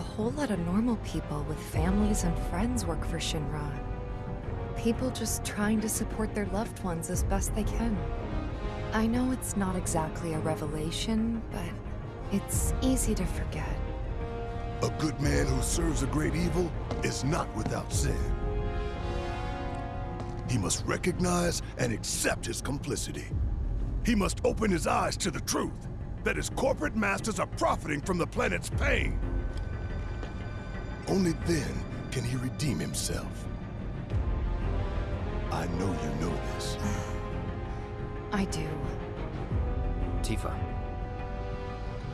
whole lot of normal people with families and friends work for Shinra. People just trying to support their loved ones as best they can. I know it's not exactly a revelation, but it's easy to forget. A good man who serves a great evil is not without sin. He must recognize and accept his complicity. He must open his eyes to the truth, that his corporate masters are profiting from the planet's pain. Only then can he redeem himself. I know you know this. I do. Tifa.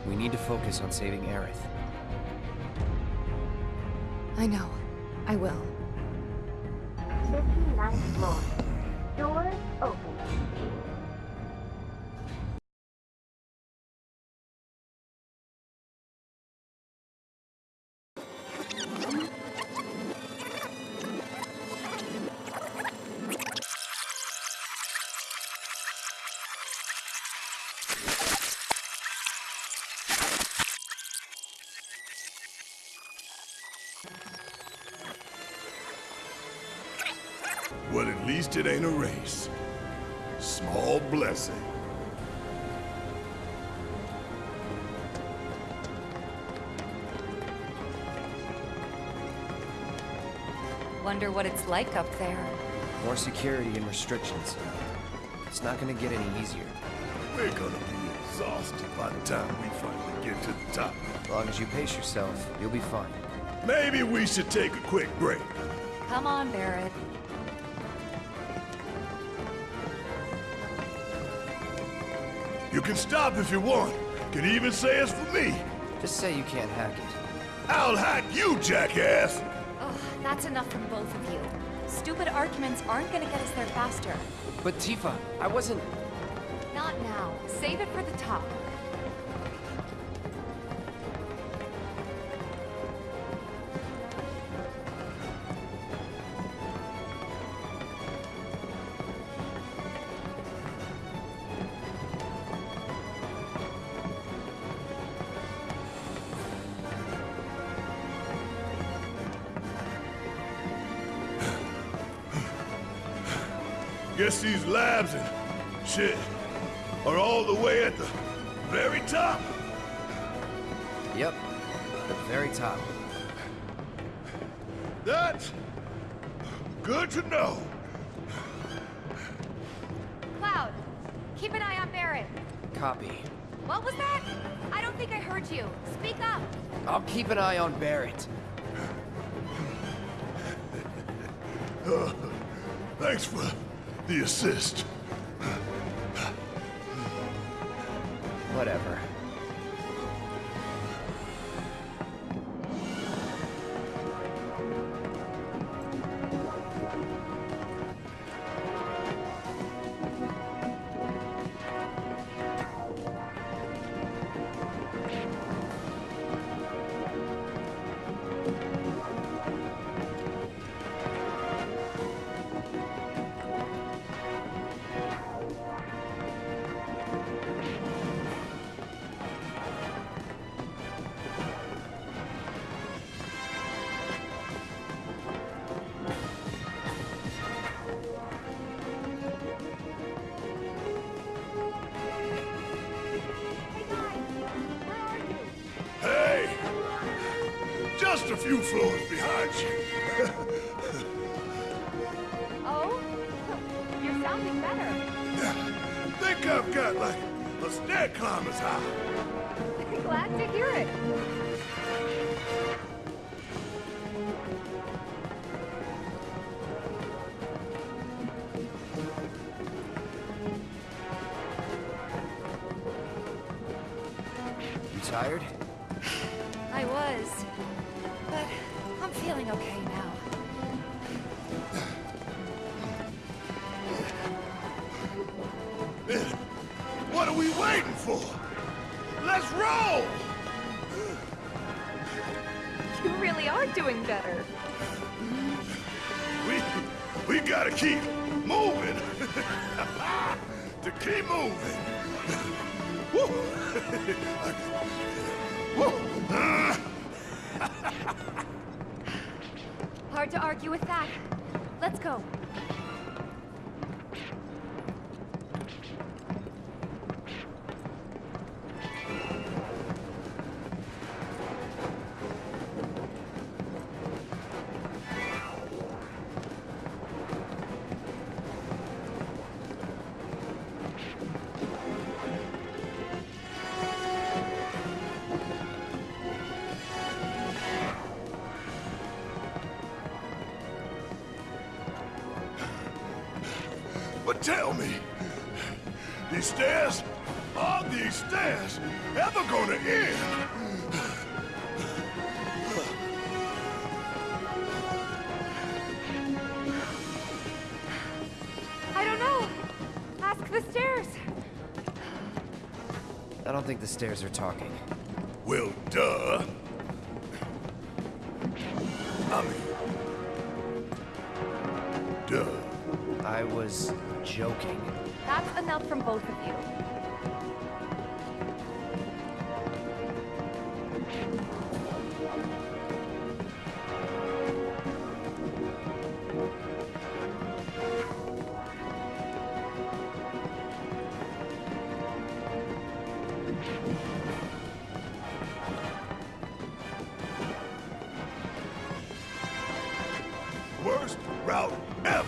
We need to focus on saving Aerith. I know. I will. 59th floor. Doors open. It ain't a race. Small blessing. Wonder what it's like up there. More security and restrictions. It's not gonna get any easier. We're gonna be exhausted by the time we finally get to the top. As long as you pace yourself, you'll be fine. Maybe we should take a quick break. Come on, Barret. Can stop if you want. Can even say it's for me. Just say you can't hack it. I'll hack you, jackass! Ugh, that's enough from both of you. Stupid arguments aren't gonna get us there faster. But Tifa, I wasn't... Not now. Save it for the top. Assist. Tired? Tell me, these stairs, are these stairs ever gonna end? I don't know. Ask the stairs. I don't think the stairs are talking. Well, duh. Enough from both of you. Worst route ever.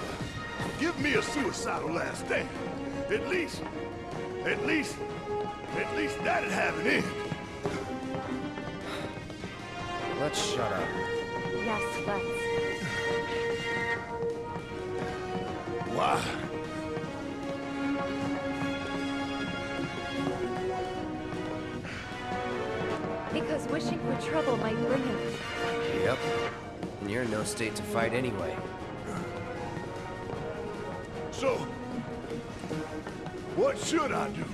Give me a suicidal last stand. At least, at least, at least that'd have an end. Let's shut up. Yes, let's. Why? Because wishing for trouble might bring it. Yep. And you're in no state to fight anyway. So, what should I do?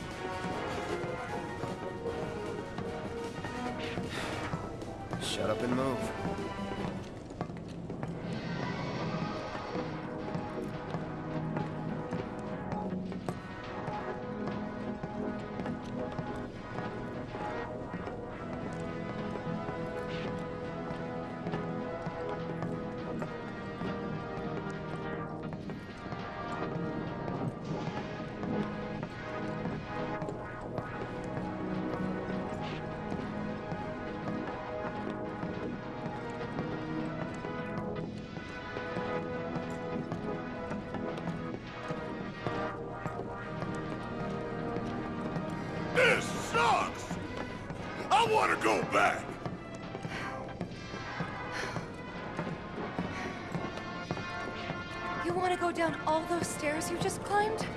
Stairs you just climbed?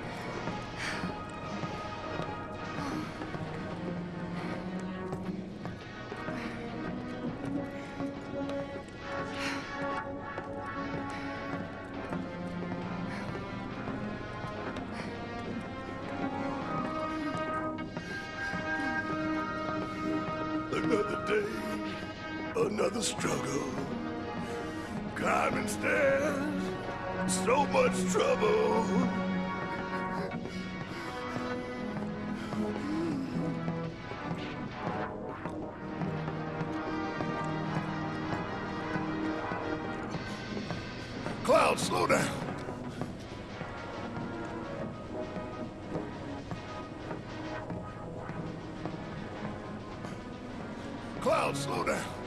Cloud, slow down.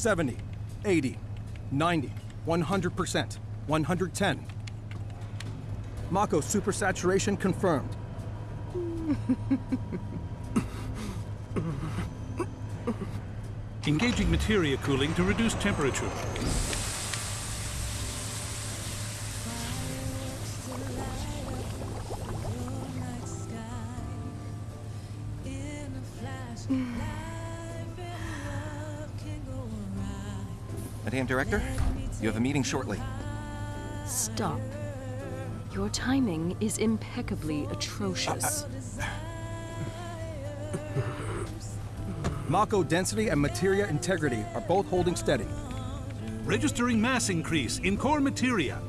70, 80, 90, 100%, 110. Mako supersaturation confirmed. Engaging materia cooling to reduce temperature. Director, you have a meeting shortly. Stop. Your timing is impeccably atrocious. Mako density and materia integrity are both holding steady. Registering mass increase in core materia.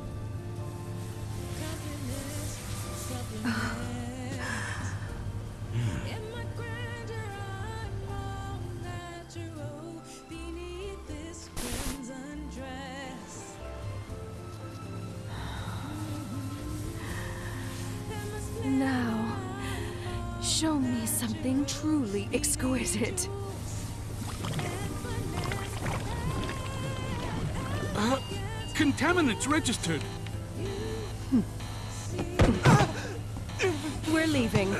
Registered. We're leaving.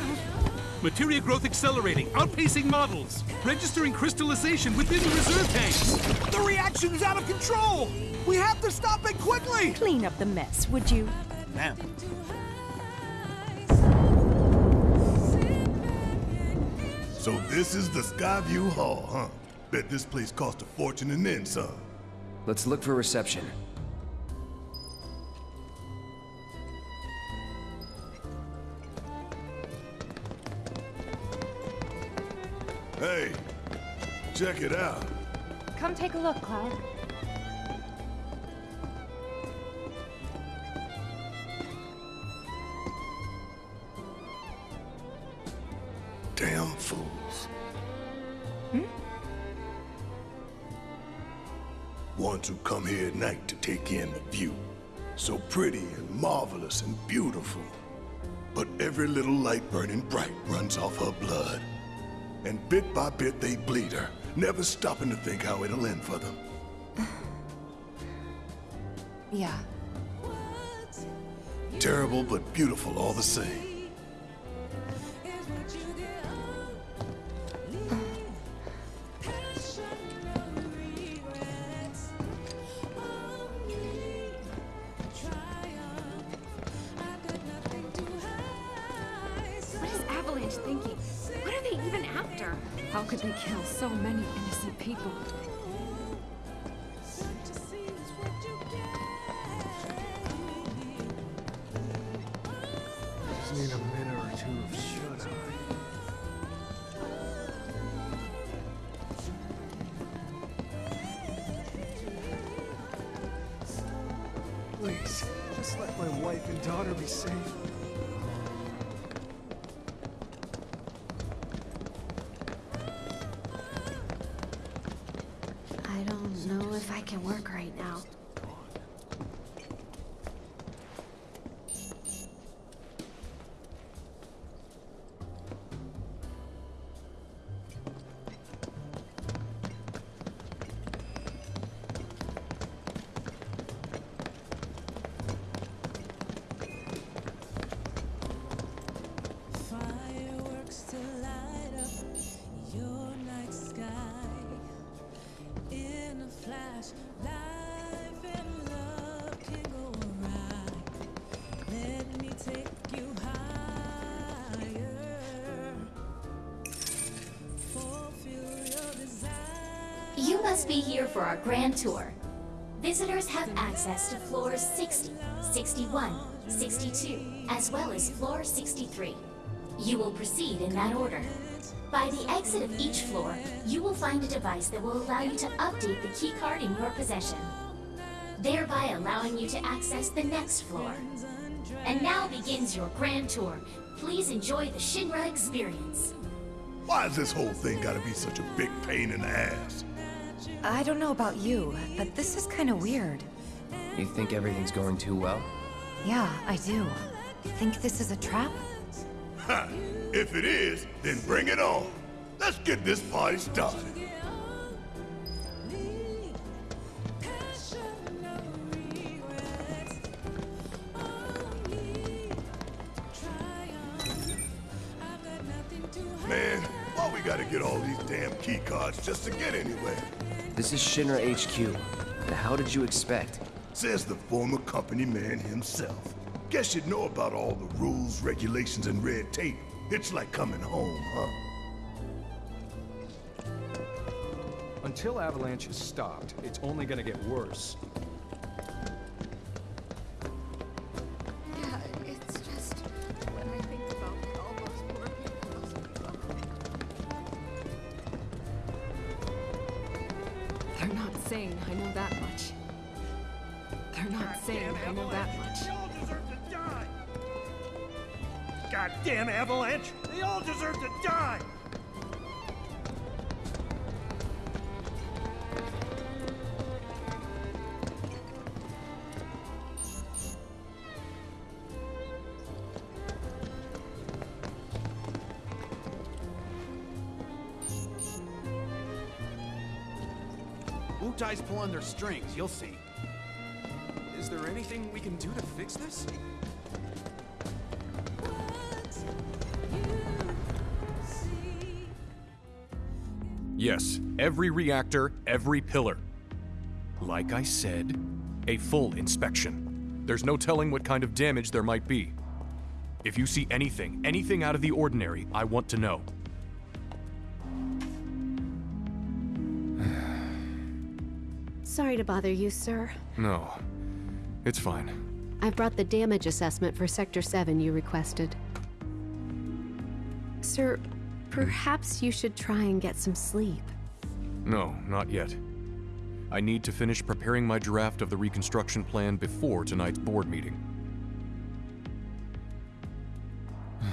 Materia growth accelerating, outpacing models. Registering crystallization within the reserve tanks. The reaction is out of control! We have to stop it quickly! Clean up the mess, would you? Ma'am. So this is the Skyview Hall, huh? Bet this place cost a fortune and then some. Let's look for reception. Hey, check it out. Come take a look, Cloud. Damn fools. Hmm? Ones who come here at night to take in the view. So pretty and marvelous and beautiful. But every little light burning bright runs off her blood. And bit by bit they bleed her, never stopping to think how it'll end for them. Yeah. Terrible but beautiful all the same. People? Must be here for our grand tour. Visitors have access to floors 60, 61, 62, as well as floor 63. You will proceed in that order. By the exit of each floor, you will find a device that will allow you to update the keycard in your possession, thereby allowing you to access the next floor. And now begins your grand tour. Please enjoy the Shinra experience. Why is this whole thing gotta be such a big pain in the ass? I don't know about you, but this is kind of weird. You think everything's going too well? Yeah, I do. Think this is a trap? Ha! If it is, then bring it on. Let's get this party started. This is Shinra HQ. But how did you expect? Says the former company man himself. Guess you'd know about all the rules, regulations, and red tape. It's like coming home, huh? Until Avalanche is stopped, it's only gonna get worse. Wutai's pulling their strings, you'll see. Is there anything we can do to fix this? Yes, every reactor, every pillar. Like I said, a full inspection. There's no telling what kind of damage there might be. If you see anything, anything out of the ordinary, I want to know. Sorry to bother you, sir. No, it's fine. I've brought the damage assessment for Sector 7 you requested. Sir, perhaps you should try and get some sleep. No, not yet. I need to finish preparing my draft of the reconstruction plan before tonight's board meeting.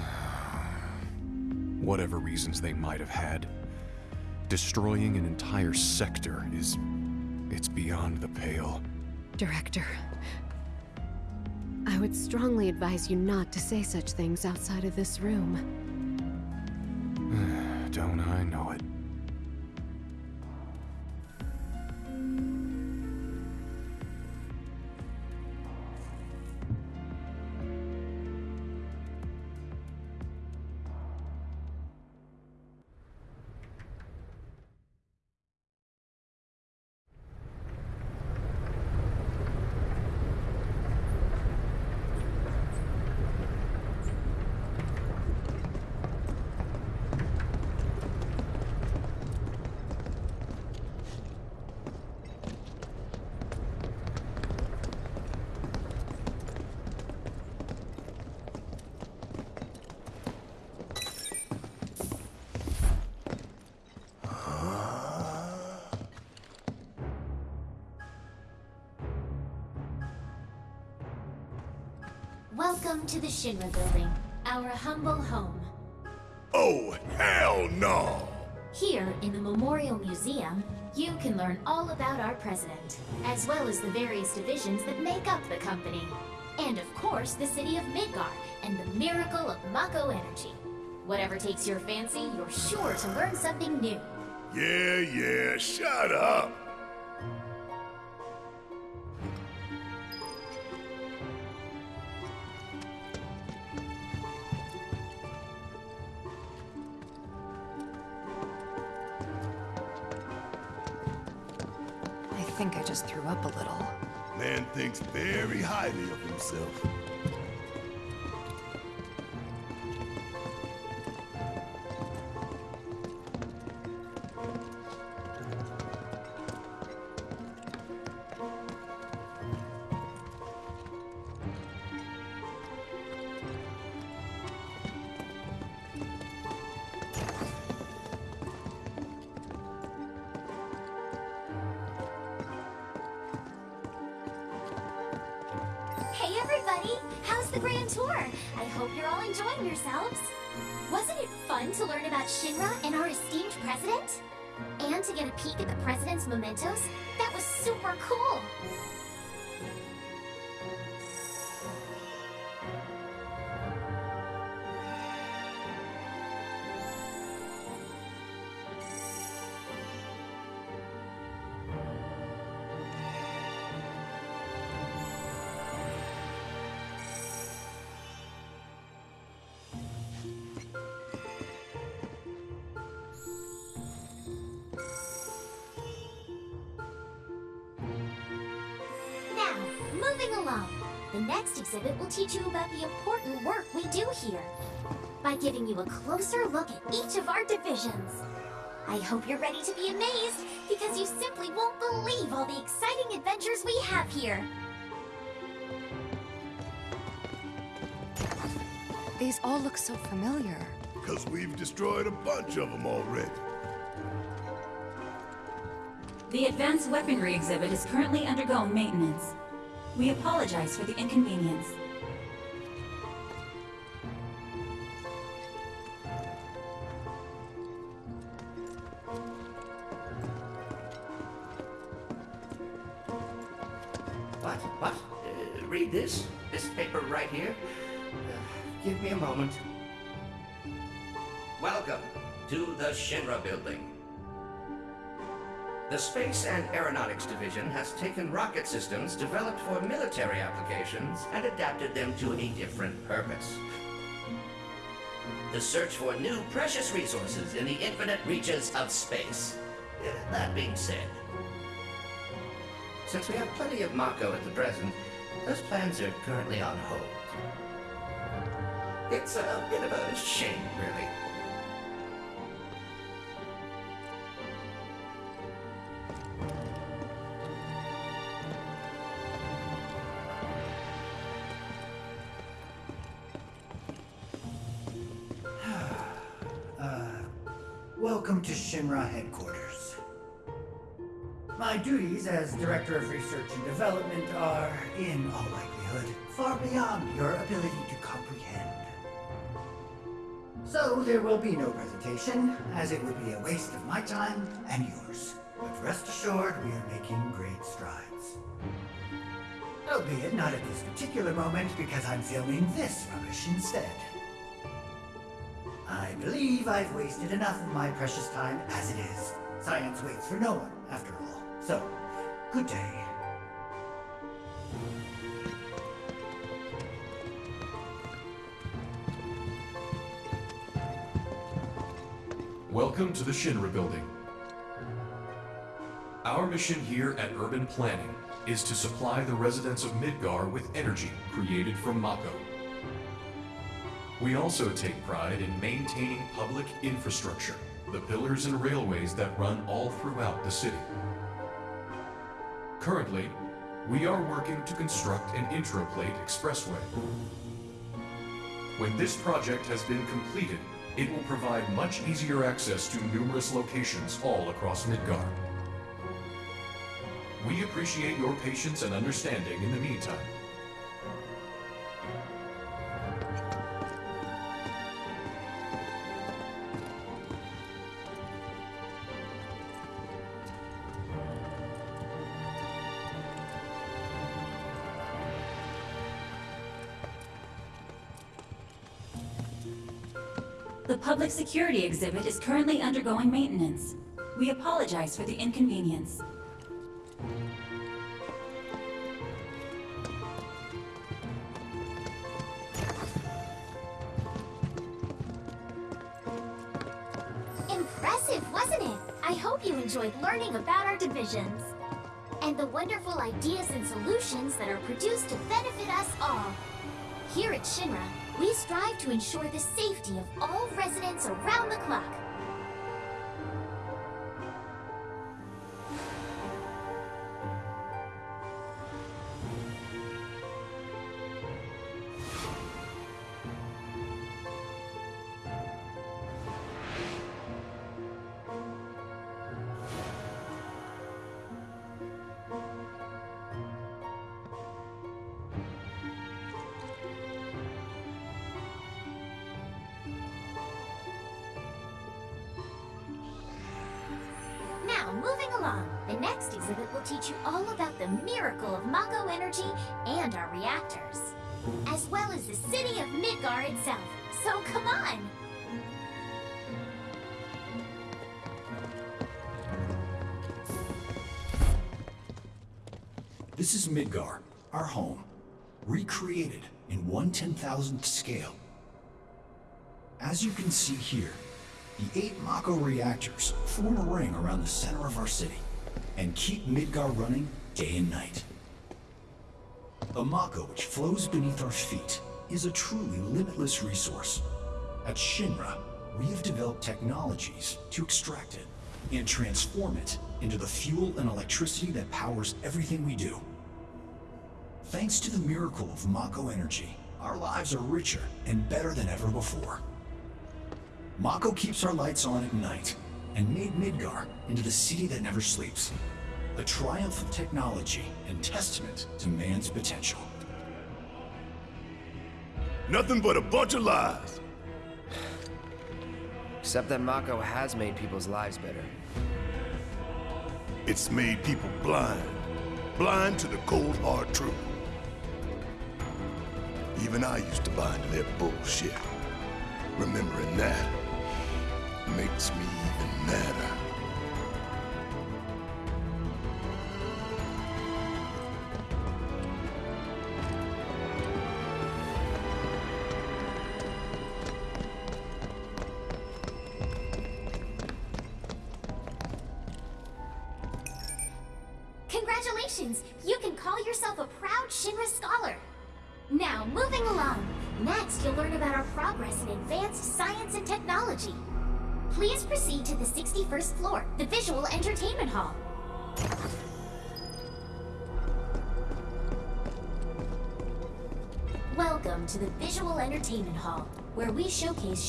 Whatever reasons they might have had, destroying an entire sector is. It's beyond the pale. Director, I would strongly advise you not to say such things outside of this room. Don't I know it? Building, our humble home. Oh, hell no! Here, in the Memorial Museum, you can learn all about our president, as well as the various divisions that make up the company. And of course, the city of Midgar and the miracle of Mako energy. Whatever takes your fancy, you're sure to learn something new. Yeah, yeah, shut up! Up a little. Man thinks very highly of himself. Exhibit will teach you about the important work we do here by giving you a closer look at each of our divisions. I hope you're ready to be amazed, because you simply won't believe all the exciting adventures we have here. These all look so familiar. Because we've destroyed a bunch of them already. The Advanced Weaponry exhibit is currently undergoing maintenance. We apologize for the inconvenience. Space and Aeronautics Division has taken rocket systems developed for military applications and adapted them to a different purpose. The search for new precious resources in the infinite reaches of space. That being said, since we have plenty of Mako at the present, those plans are currently on hold. It's a bit of a shame, really. Shinra headquarters. My duties as Director of Research and Development are, in all likelihood, far beyond your ability to comprehend. So there will be no presentation, as it would be a waste of my time and yours. But rest assured, we are making great strides. Albeit not at this particular moment, because I'm filming this rubbish instead. I believe I've wasted enough of my precious time as it is. Science waits for no one, after all. So, good day. Welcome to the Shinra Building. Our mission here at Urban Planning is to supply the residents of Midgar with energy created from Mako. We also take pride in maintaining public infrastructure, the pillars and railways that run all throughout the city. Currently, we are working to construct an intraplate expressway. When this project has been completed, it will provide much easier access to numerous locations all across Midgar. We appreciate your patience and understanding in the meantime. Public security exhibit is currently undergoing maintenance. We apologize for the inconvenience. Impressive, wasn't it? I hope you enjoyed learning about our divisions. And the wonderful ideas and solutions that are produced to benefit us all. Here at Shinra, we strive to ensure the safety of residents around the clock. Midgar, our home, recreated in one ten thousandth scale. As you can see here, the eight Mako reactors form a ring around the center of our city and keep Midgar running day and night. The Mako which flows beneath our feet is a truly limitless resource. At Shinra, we have developed technologies to extract it. and transform it into the fuel and electricity that powers everything we do. Thanks to the miracle of Mako energy, our lives are richer and better than ever before. Mako keeps our lights on at night and made Midgar into the city that never sleeps. A triumph of technology and testament to man's potential. Nothing but a bunch of lies. Except that Mako has made people's lives better. It's made people blind. Blind to the cold, hard truth. Even I used to buy into their bullshit. Remembering that makes me even madder.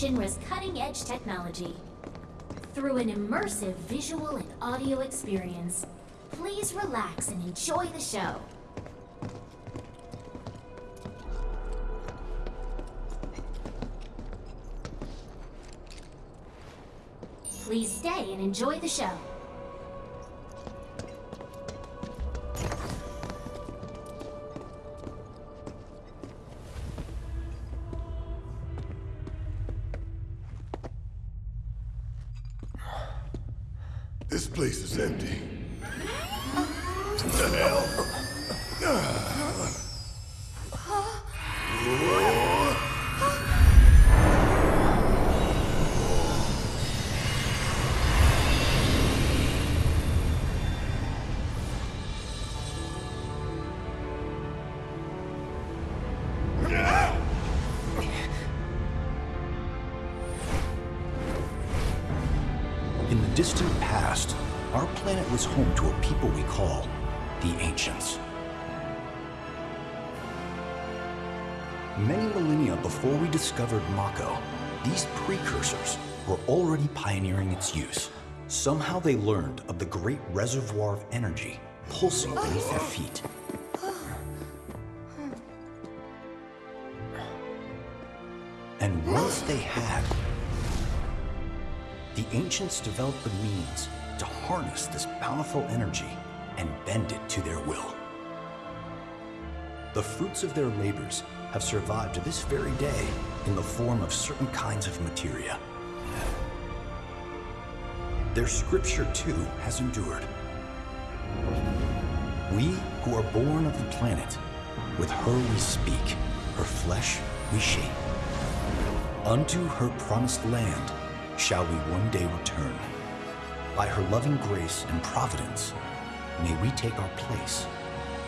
Shinra's cutting-edge technology. Through an immersive visual and audio experience, please relax and enjoy the show. Please stay and enjoy the show. Place is empty. the hell? In the distant past, our planet was home to a people we call the Ancients. Many millennia before we discovered Mako, these precursors were already pioneering its use. Somehow they learned of the great reservoir of energy pulsing beneath their feet. And once they had, the ancients developed the means to harness this bountiful energy and bend it to their will. The fruits of their labors have survived to this very day in the form of certain kinds of materia. Their scripture, too, has endured. We who are born of the planet, with her we speak, her flesh we shape. Unto her promised land shall we one day return. By her loving grace and providence, may we take our place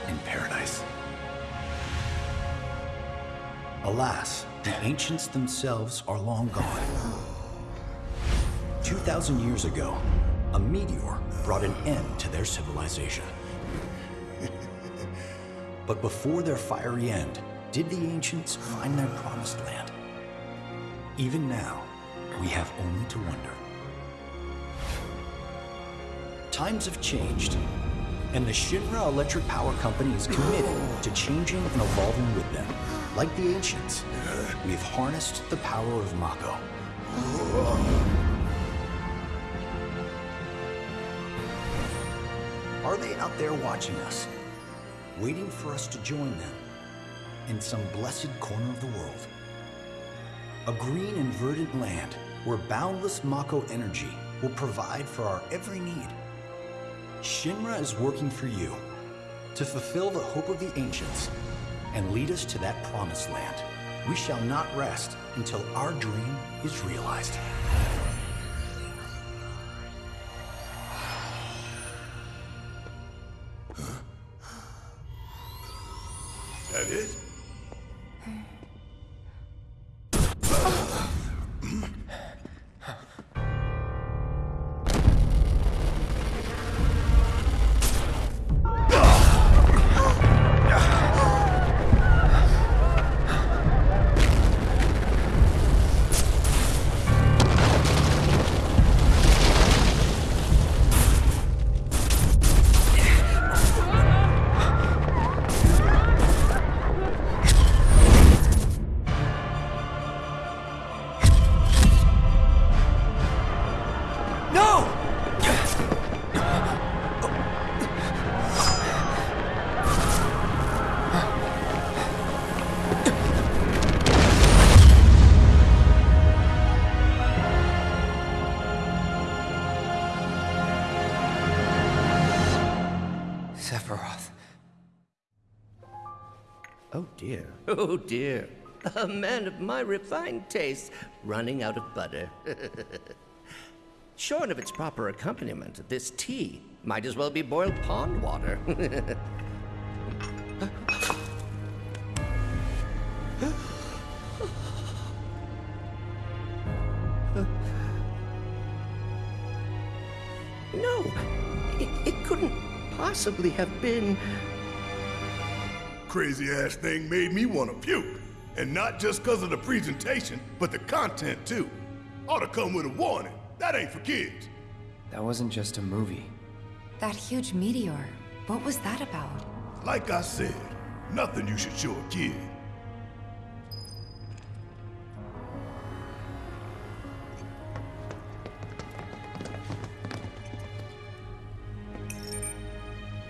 in paradise. Alas, the ancients themselves are long gone. 2,000 years ago, a meteor brought an end to their civilization. But before their fiery end, did the ancients find their promised land? Even now, we have only to wonder. Times have changed, and the Shinra Electric Power Company is committed to changing and evolving with them. Like the ancients, we've harnessed the power of Mako. Are they out there watching us, waiting for us to join them in some blessed corner of the world? A green and verdant land where boundless Mako energy will provide for our every need. Shinra is working for you to fulfill the hope of the ancients and lead us to that promised land. We shall not rest until our dream is realized. Oh dear. A man of my refined taste running out of butter. Shorn of its proper accompaniment, this tea might as well be boiled pond water. no, it, it couldn't possibly have been. Crazy ass thing made me want to puke. And not just because of the presentation, but the content too. Ought to come with a warning. That ain't for kids. That wasn't just a movie. That huge meteor, what was that about? Like I said, nothing you should show a kid.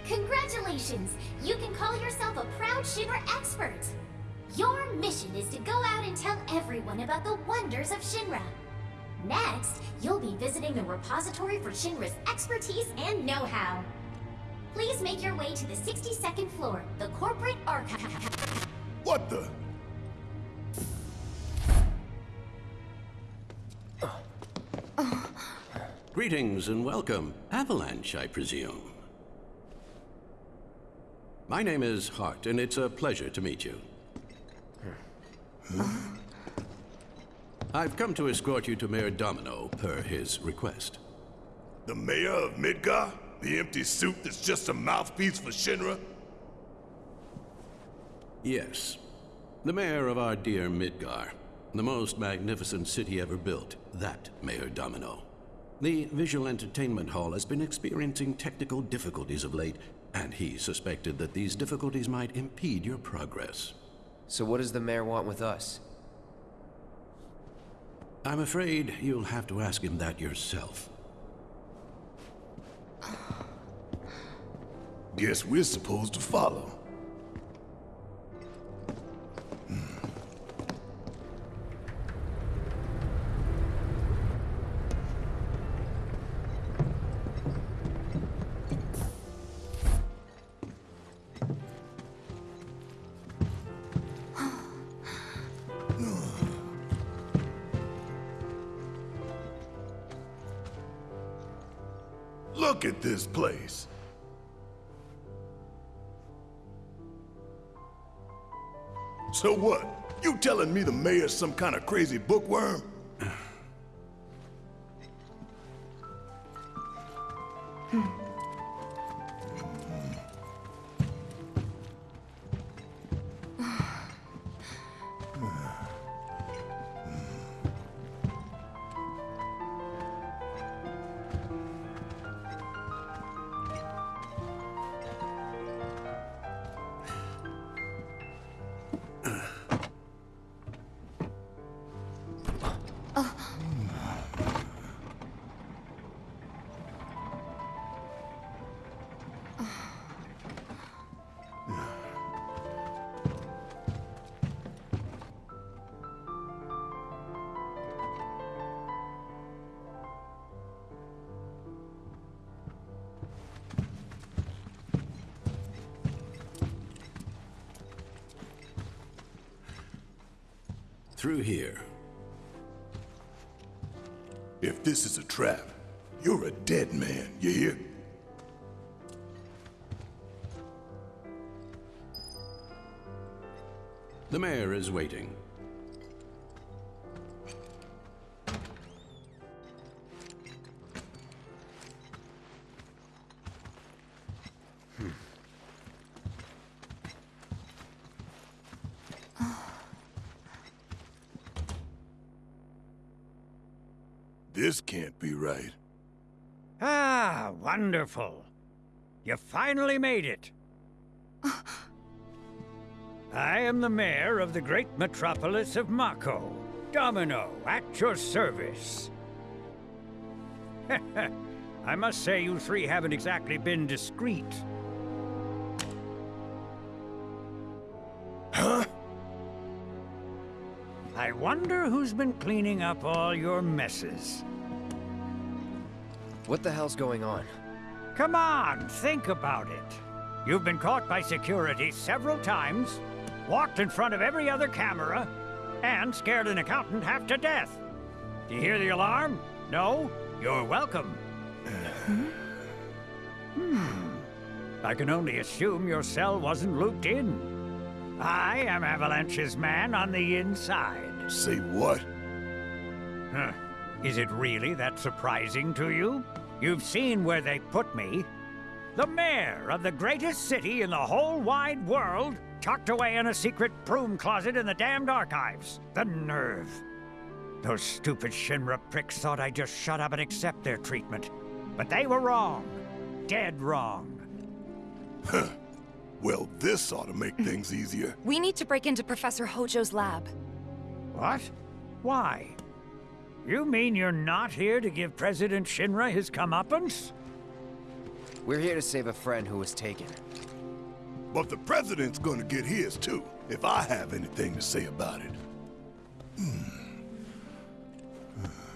Congratulations! You can call yourself a proud Shinra expert! Your mission is to go out and tell everyone about the wonders of Shinra. Next, you'll be visiting the repository for Shinra's expertise and know-how. Please make your way to the 62nd floor, the corporate archive. What the? Greetings and welcome. Avalanche, I presume. My name is Hart, and it's a pleasure to meet you. Hmm? I've come to escort you to Mayor Domino, per his request. The mayor of Midgar? The empty suit that's just a mouthpiece for Shinra? Yes. The mayor of our dear Midgar. The most magnificent city ever built. That Mayor Domino. The visual entertainment hall has been experiencing technical difficulties of late, and he suspected that these difficulties might impede your progress. So what does the mayor want with us? I'm afraid you'll have to ask him that yourself. Guess we're supposed to follow. Telling me the mayor's some kind of crazy bookworm? Hmm. Through here. If this is a trap, you're a dead man, you hear? The mayor is waiting. Wonderful. You finally made it. I am the mayor of the great metropolis of Mako. Domino, at your service. I must say you three haven't exactly been discreet. Huh? I wonder who's been cleaning up all your messes. What the hell's going on? Come on, think about it. You've been caught by security several times, walked in front of every other camera, and scared an accountant half to death. Do you hear the alarm? No? You're welcome. Hmm. I can only assume your cell wasn't looped in. I am Avalanche's man on the inside. Say what? Huh. Is it really that surprising to you? You've seen where they put me. The mayor of the greatest city in the whole wide world, tucked away in a secret broom closet in the damned archives. The nerve. Those stupid Shinra pricks thought I'd just shut up and accept their treatment. But they were wrong. Dead wrong. Huh. Well, this ought to make things easier. We need to break into Professor Hojo's lab. What? Why? You mean you're not here to give President Shinra his comeuppance? We're here to save a friend who was taken. But the president's gonna get his too, if I have anything to say about it. Hmm.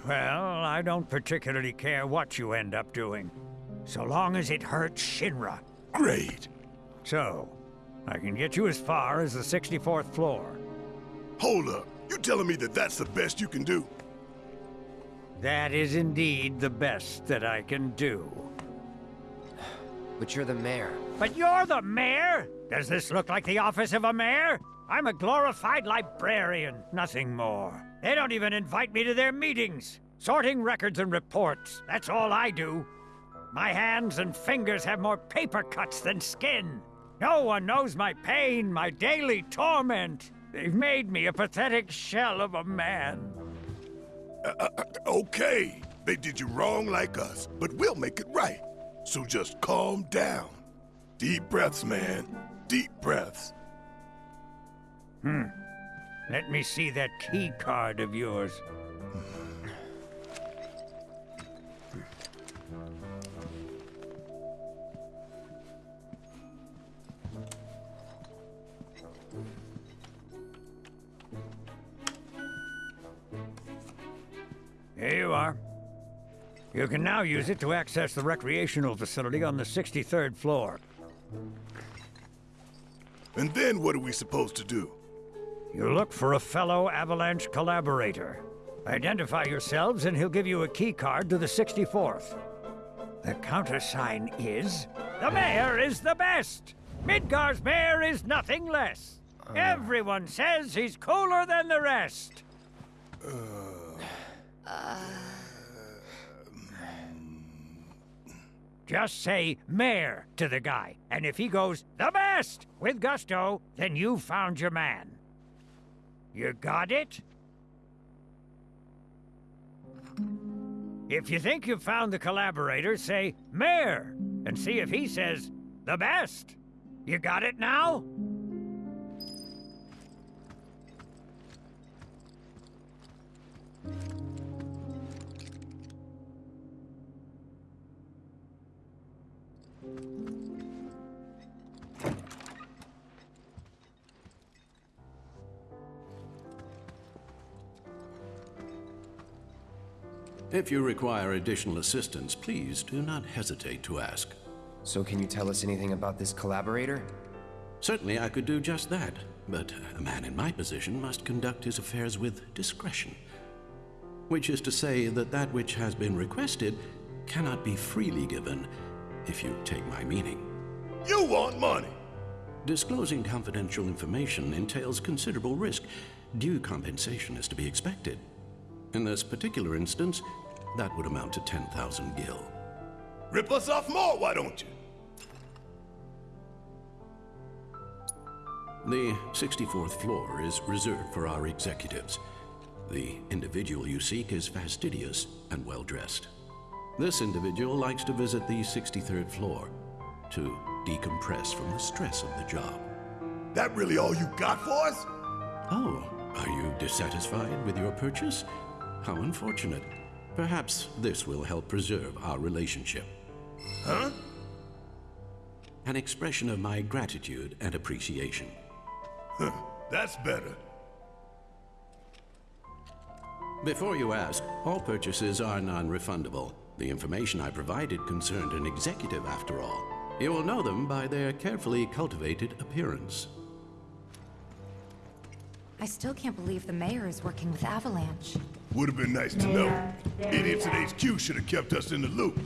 Well, I don't particularly care what you end up doing, so long as it hurts Shinra. Great. So, I can get you as far as the 64th floor. Hold up. You telling me that that's the best you can do? That is indeed the best that I can do. But you're the mayor. But you're the mayor? Does this look like the office of a mayor? I'm a glorified librarian, nothing more. They don't even invite me to their meetings. Sorting records and reports, that's all I do. My hands and fingers have more paper cuts than skin. No one knows my pain, my daily torment. They've made me a pathetic shell of a man. Uh, uh, uh, okay, they did you wrong like us, but we'll make it right. So just calm down. Deep breaths, man. Deep breaths. Hmm. Let me see that key card of yours. Here you are. You can now use it to access the recreational facility on the 63rd floor. And then what are we supposed to do? You look for a fellow Avalanche collaborator. Identify yourselves and he'll give you a key card to the 64th. The countersign is... The mayor is the best! Midgar's mayor is nothing less. Uh. Everyone says he's cooler than the rest. Uh. Just say mayor to the guy, and if he goes the best with gusto, then you've found your man. You got it? If you think you've found the collaborator, say mayor, and see if he says the best. You got it now? If you require additional assistance, please do not hesitate to ask. So can you tell us anything about this collaborator? Certainly I could do just that, but a man in my position must conduct his affairs with discretion. Which is to say that that which has been requested cannot be freely given, if you take my meaning. You want money! Disclosing confidential information entails considerable risk. Due compensation is to be expected. In this particular instance, that would amount to 10,000 gil. Rip us off more, why don't you? The 64th floor is reserved for our executives. The individual you seek is fastidious and well dressed. This individual likes to visit the 63rd floor to decompress from the stress of the job. That really all you got for us? Oh, are you dissatisfied with your purchase? How unfortunate. Perhaps this will help preserve our relationship. Huh? An expression of my gratitude and appreciation. Huh, that's better. Before you ask, all purchases are non-refundable. The information I provided concerned an executive after all. You will know them by their carefully cultivated appearance. I still can't believe the mayor is working with Avalanche. Would have been nice to know. Idiots at HQ should have kept us in the loop.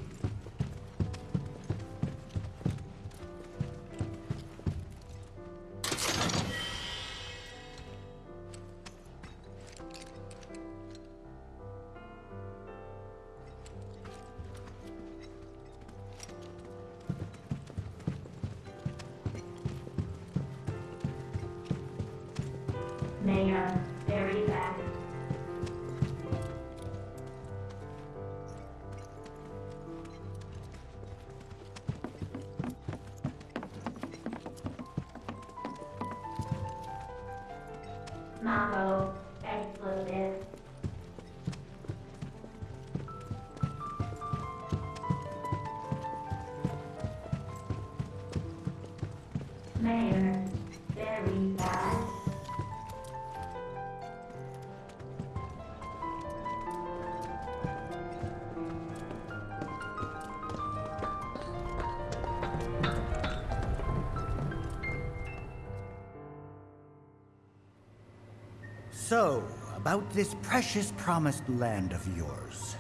So, about this precious promised land of yours.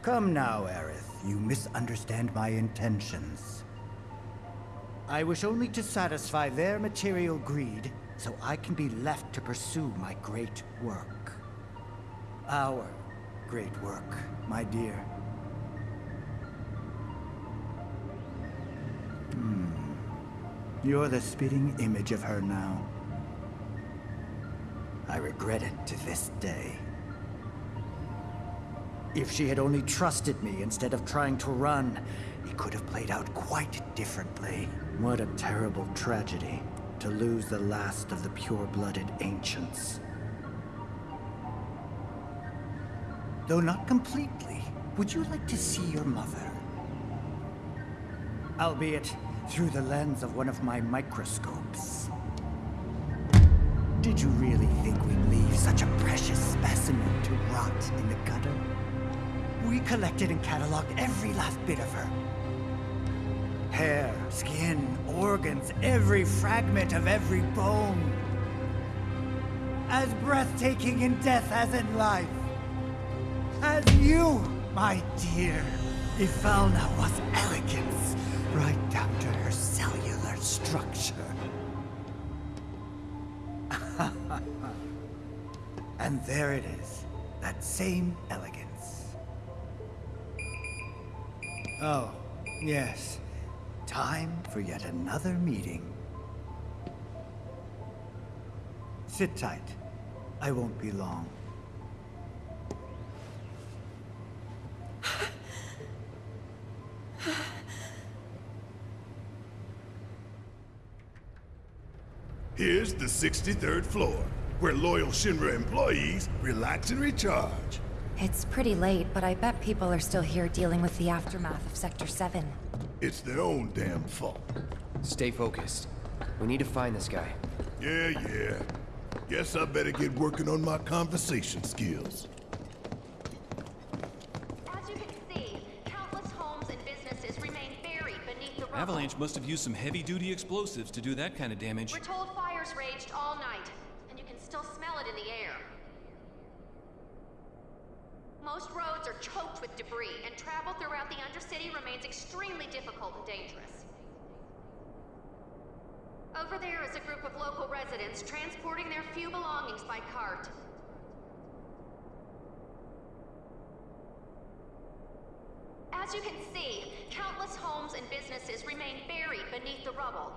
Come now, Aerith. You misunderstand my intentions. I wish only to satisfy their material greed, so I can be left to pursue my great work. Our great work, my dear. You're the spitting image of her now. I regret it to this day. If she had only trusted me instead of trying to run, it could have played out quite differently. What a terrible tragedy to lose the last of the pure-blooded ancients. Though not completely, would you like to see your mother? Albeit through the lens of one of my microscopes. Did you really think we'd leave such a precious specimen to rot in the gutter? We collected and cataloged every last bit of her. Hair, skin, organs, every fragment of every bone. As breathtaking in death as in life. As you, my dear. Ifalna was elegance, right down to her cellular structure. and there it is, that same elegance. Oh, yes. Time for yet another meeting. Sit tight. I won't be long. Here's the 63rd floor, where loyal Shinra employees relax and recharge. It's pretty late, but I bet people are still here dealing with the aftermath of Sector 7. It's their own damn fault. Stay focused. We need to find this guy. Yeah, yeah. Guess I better get working on my conversation skills. As you can see, countless homes and businesses remain buried beneath the rubble. Avalanche must have used some heavy-duty explosives to do that kind of damage. We're told in the air. Most roads are choked with debris, and travel throughout the Undercity remains extremely difficult and dangerous. Over there is a group of local residents transporting their few belongings by cart. As you can see, countless homes and businesses remain buried beneath the rubble.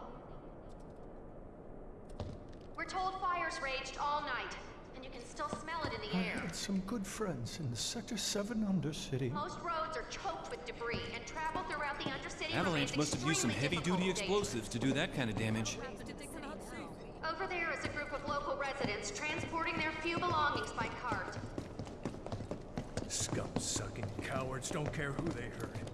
We're told fires raged all night, and you can still smell it in the I air. had some good friends in the Sector 7 Undercity. Most roads are choked with debris, and travel throughout the Undercity Avalanche must have used some heavy-duty difficult and dangerous. explosives to do that kind of damage. Over there is a group of local residents transporting their few belongings by cart. Scum-sucking cowards don't care who they hurt.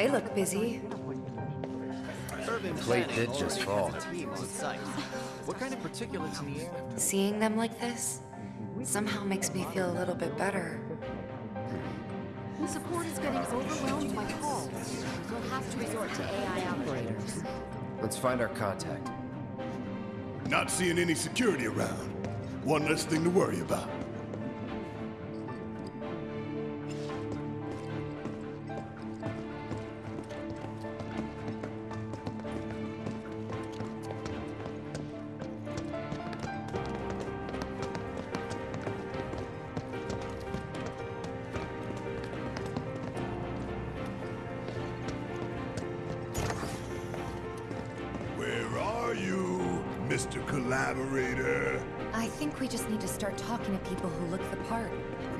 They look busy. Plate did just fall. What kind of particulates in the air? Seeing them like this somehow makes me feel a little bit better. Support is getting overwhelmed by calls. We'll have to resort to AI operators. Let's find our contact. Not seeing any security around. One less thing to worry about.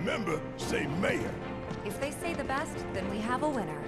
Remember, say mayor. If they say the best, then we have a winner.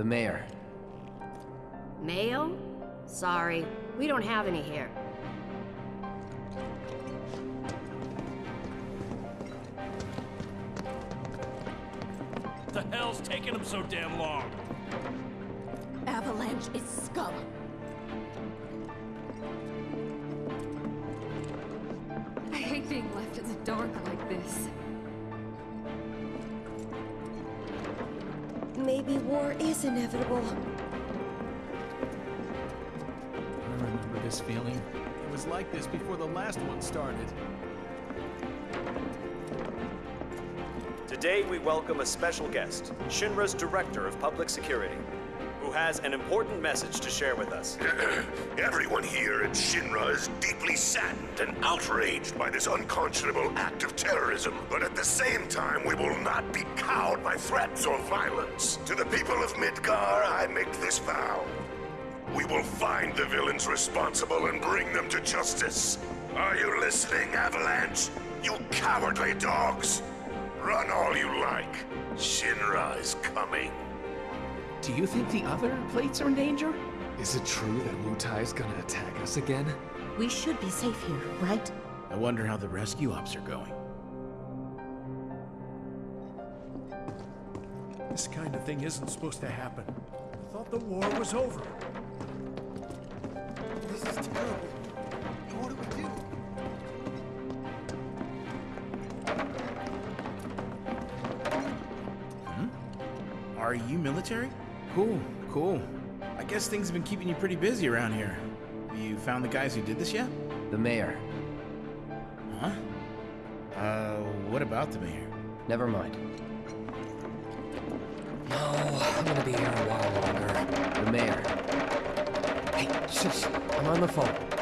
The mayor. Mayo? Sorry, we don't have any Maybe war is inevitable. I remember this feeling. It was like this before the last one started. Today we welcome a special guest, Shinra's Director of Public Security, who has an important message to share with us. Everyone here at Shinra is deeply saddened and outraged by this unconscionable act of terrorism. But at the same time, we will not be cowed by threats or violence. To the people of Midgar, I make this vow. We will find the villains responsible and bring them to justice. Are you listening, Avalanche? You cowardly dogs! Run all you like. Shinra is coming. Do you think the other plates are in danger? Is it true that Wutai's gonna attack us again? We should be safe here, right? I wonder how the rescue ops are going. This kind of thing isn't supposed to happen. I thought the war was over. This is terrible. What do we do? Hmm? Are you military? Cool, cool. I guess things have been keeping you pretty busy around here. You found the guys who did this yet? The mayor. Huh? Uh, what about the mayor? Never mind. No, I'm gonna be here a while longer. The mayor. Hey, shush! I'm on the phone.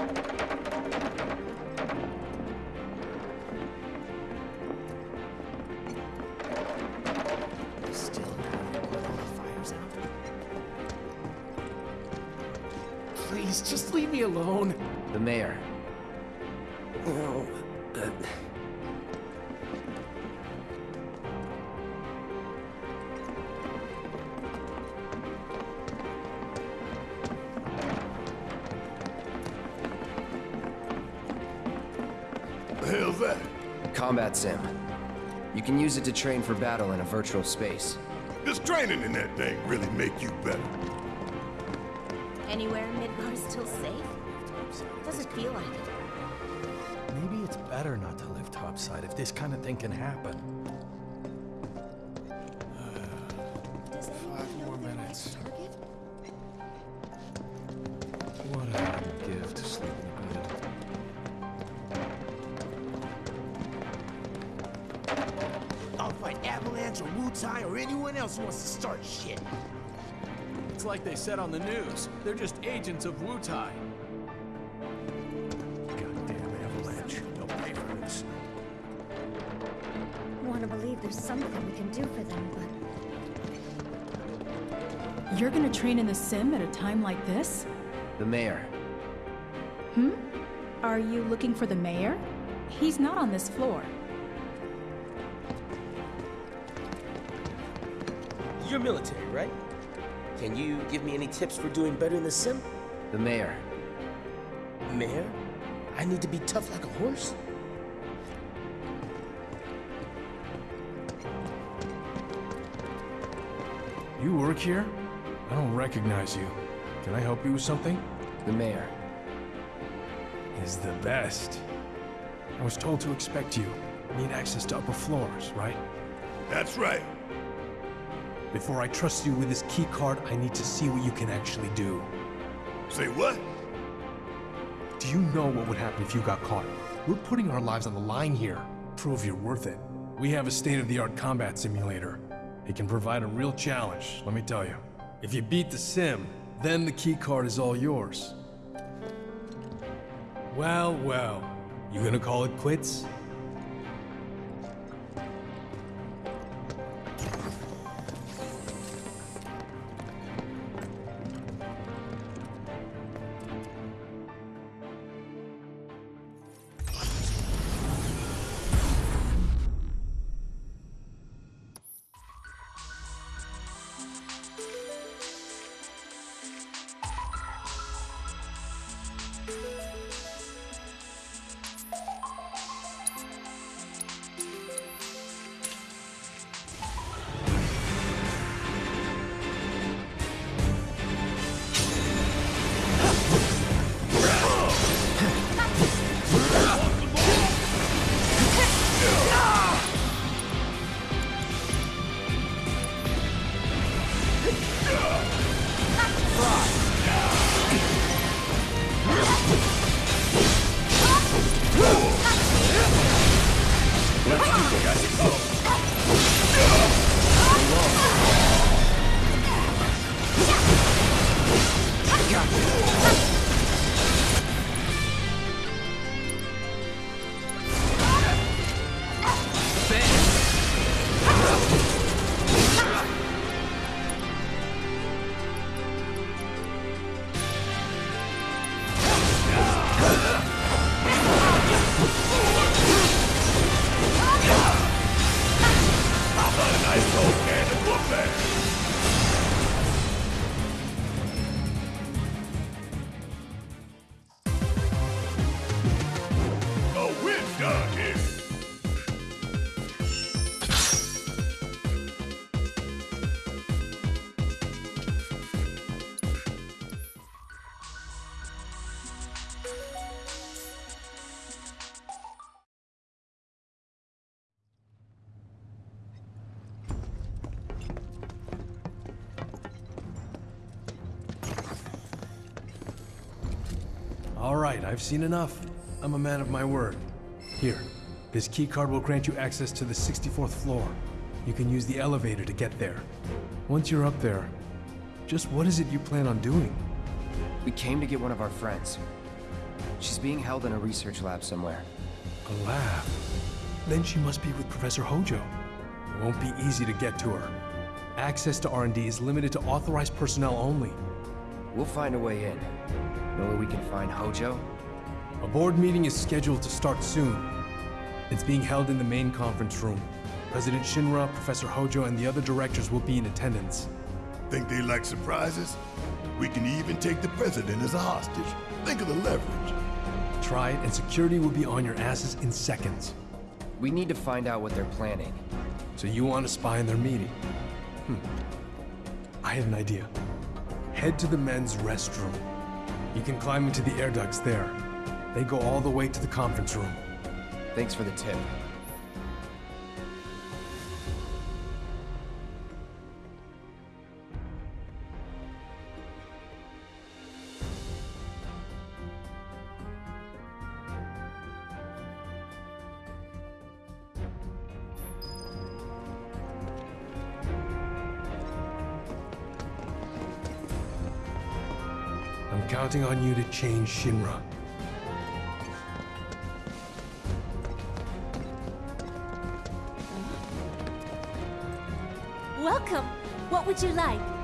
It to train for battle in a virtual space. Does training in that thing really make you better? Anywhere Midgar's still safe? Doesn't feel like it. Maybe it's better not to live topside if this kind of thing can happen. Like they said on the news. They're just agents of Wutai. Goddamn Avalanche. They'll pay for this. if there's something we can do for them, but... You're gonna train in the sim at a time like this? The mayor. Hmm? Are you looking for the mayor? He's not on this floor. You're military, right? Can you give me any tips for doing better in the sim? The mayor. Mayor? I need to be tough like a horse? You work here? I don't recognize you. Can I help you with something? The mayor. Is the best. I was told to expect you. Need access to upper floors, right? That's right. Before I trust you with this key card, I need to see what you can actually do. Say what? Do you know what would happen if you got caught? We're putting our lives on the line here. Prove you're worth it. We have a state-of-the-art combat simulator. It can provide a real challenge, let me tell you. If you beat the sim, then the key card is all yours. Well, well. You gonna call it quits? Right, I've seen enough. I'm a man of my word. Here, this key card will grant you access to the 64th floor. You can use the elevator to get there. Once you're up there, just what is it you plan on doing? We came to get one of our friends. She's being held in a research lab somewhere. A lab? Then she must be with Professor Hojo. It won't be easy to get to her. Access to R&D is limited to authorized personnel only. We'll find a way in. Know where we can find Hojo? A board meeting is scheduled to start soon. It's being held in the main conference room. President Shinra, Professor Hojo, and the other directors will be in attendance. Think they like surprises? We can even take the president as a hostage. Think of the leverage. Try it, and security will be on your asses in seconds. We need to find out what they're planning. So you want to spy in their meeting? Hmm. I have an idea. Head to the men's restroom. You can climb into the air ducts there. They go all the way to the conference room. Thanks for the tip. counting on you to change Shinra. Welcome. What would you like?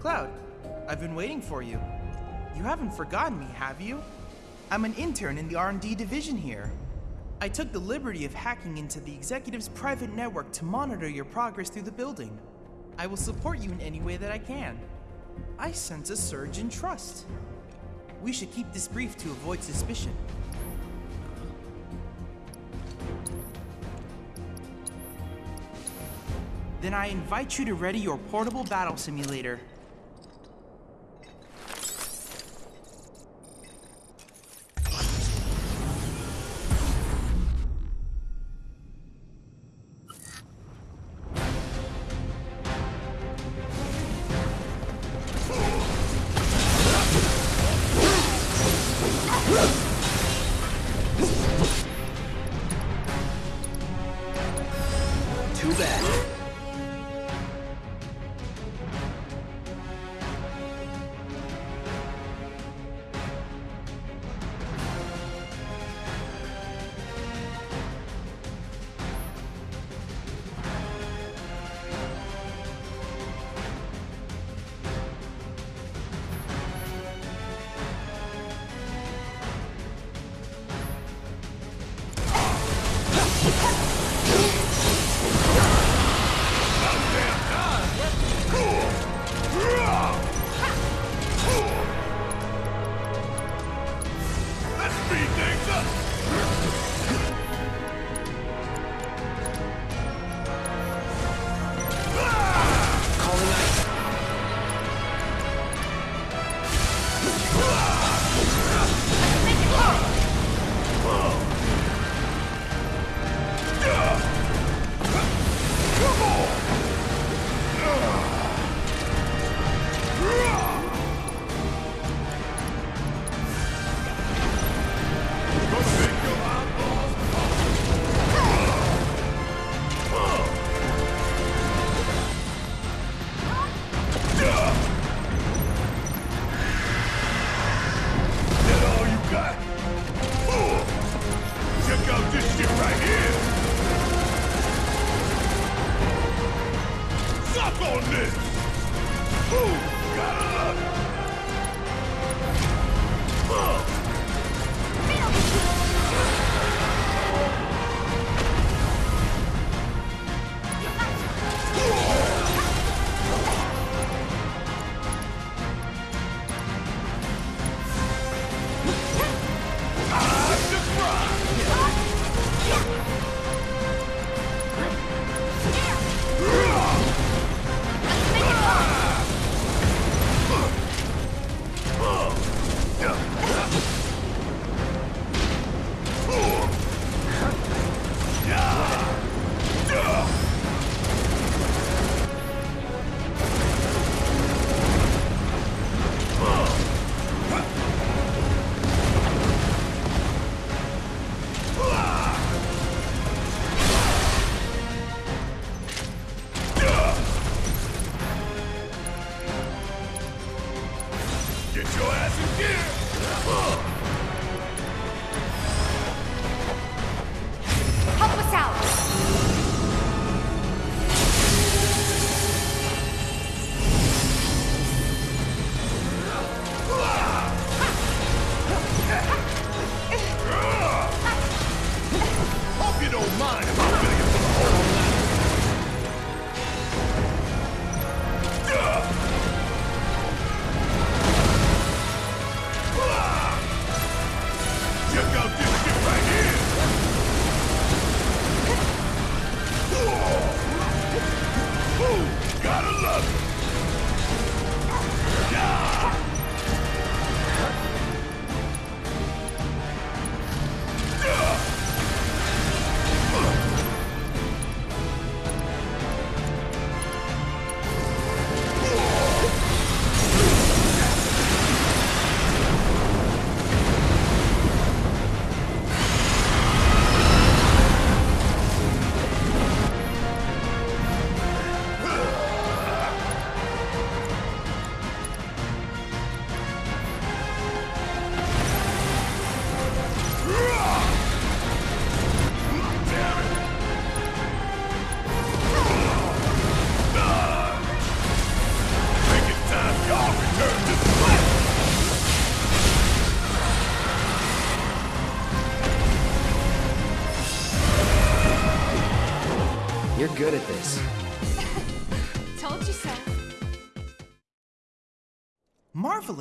Cloud, I've been waiting for you. You haven't forgotten me, have you? I'm an intern in the R&D division here. I took the liberty of hacking into the executive's private network to monitor your progress through the building. I will support you in any way that I can. I sense a surge in trust. We should keep this brief to avoid suspicion. Then I invite you to ready your portable battle simulator.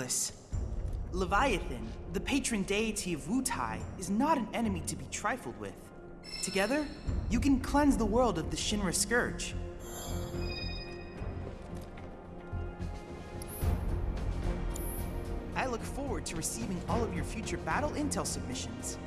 Marvelous! Leviathan, the patron deity of Wutai, is not an enemy to be trifled with. Together, you can cleanse the world of the Shinra Scourge. I look forward to receiving all of your future battle intel submissions.